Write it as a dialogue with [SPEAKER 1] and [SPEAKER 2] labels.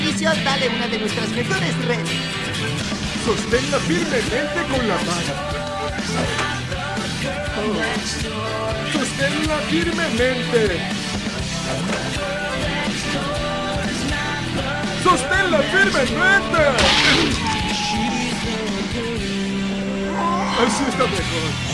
[SPEAKER 1] beneficio, dale una de nuestras mejores redes.
[SPEAKER 2] Sosténla firmemente con la mano. Oh. Sosténla firmemente. ¡Sosténla firmemente! Así está mejor.